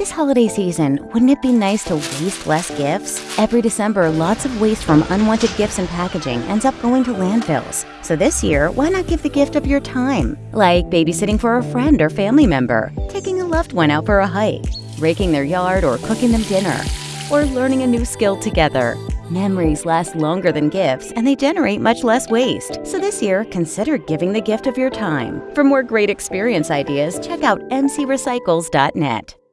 This holiday season, wouldn't it be nice to waste less gifts? Every December, lots of waste from unwanted gifts and packaging ends up going to landfills. So this year, why not give the gift of your time? Like babysitting for a friend or family member, taking a loved one out for a hike, raking their yard or cooking them dinner, or learning a new skill together. Memories last longer than gifts and they generate much less waste. So this year, consider giving the gift of your time. For more great experience ideas, check out mcrecycles.net.